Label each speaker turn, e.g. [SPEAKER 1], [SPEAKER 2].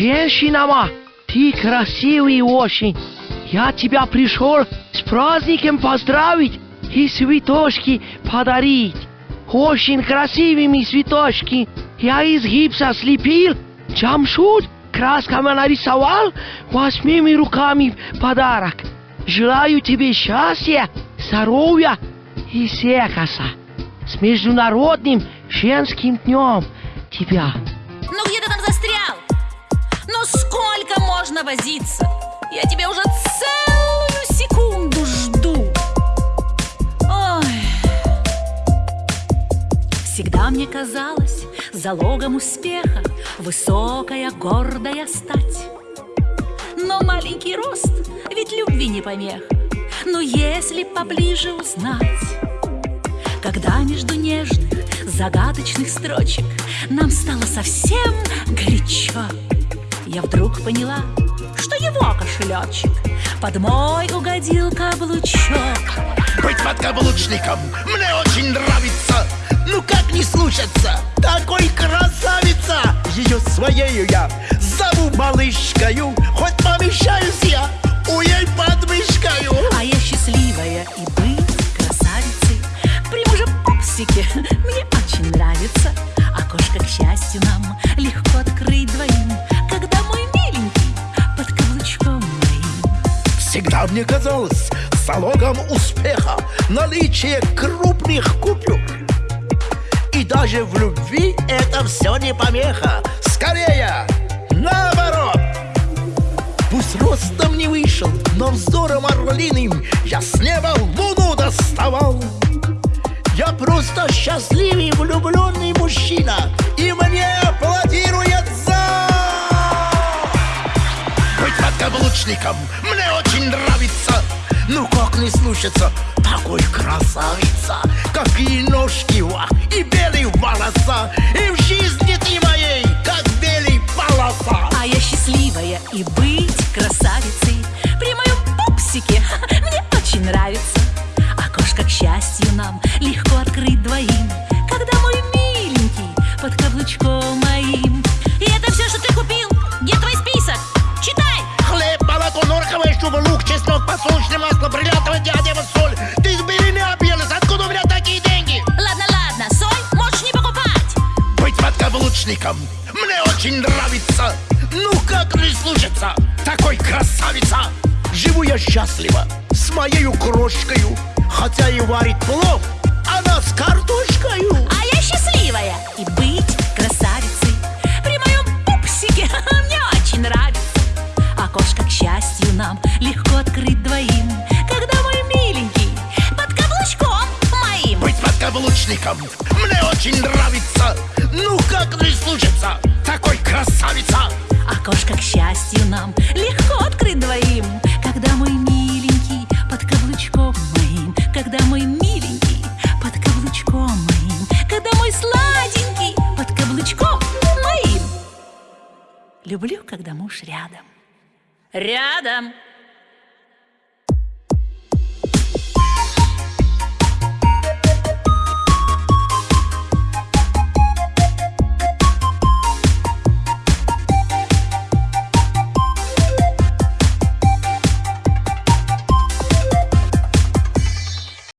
[SPEAKER 1] Женщинама, ты красивый очень. Я тебя пришел с праздником поздравить и цветочки подарить. Очень красивыми цветочки. Я из гипса слепил, Джамшут красками нарисовал, восьмими руками подарок. Желаю тебе счастья, здоровья и секса. С Международным женским днем тебя.
[SPEAKER 2] Ну где ты там застрял? Ну сколько можно возиться? Я тебя уже целую секунду жду Ой. Всегда мне казалось залогом успеха Высокая, гордая стать Но маленький рост ведь любви не помеха Но если поближе узнать Когда между нежных, загадочных строчек Нам стало совсем вдруг поняла, что его кошелечек Под мой угодил каблучок.
[SPEAKER 3] Быть подкаблучником мне очень нравится. Ну как не слушаться, такой красавица. Ее своею я зову малышкою Хоть помещаюсь я у ей под мышкою
[SPEAKER 2] А я счастливая и быть красавицей. При муже пупсике мне очень нравится. Окошко, к счастью, нам легко открыть двоим
[SPEAKER 3] Всегда мне казалось залогом успеха Наличие крупных купюр И даже в любви это все не помеха Скорее, наоборот. Пусть ростом не вышел, но взором орлиным Я с неба луну доставал. Я просто счастливый влюбленный мужчина очень нравится Ну как не слушаться? Такой красавица Какие ножки ва, и белые волоса И в жизни ты моей, как белый полоса.
[SPEAKER 2] А я счастливая и быть красавицей
[SPEAKER 3] чтобы лук, чеснок, подсолнечное масло, бриллиантовая диадема, соль. Ты с белыми объелась, откуда у меня такие деньги?
[SPEAKER 2] Ладно, ладно, соль можешь не покупать.
[SPEAKER 3] Быть подкаблучником мне очень нравится. Ну как не слушаться? Такой красавица. Живу я счастливо с моею крошкою. Хотя и варит плов, она с картошкою.
[SPEAKER 2] А я счастливая и быть красавицей. При моем пупсике мне очень нравится. Окошко, счастью, нам легко открыть двоим. Когда мой миленький под каблучком моим.
[SPEAKER 3] Быть подкаблучником мне очень нравится. Ну как не слушаться? Такой красавица.
[SPEAKER 2] Окошко, к счастью, нам легко открыть двоим. Когда мой миленький под каблучком моим. Когда мой миленький под каблучком моим. Когда мой сладенький под каблучком моим. Люблю, когда муж рядом Рядом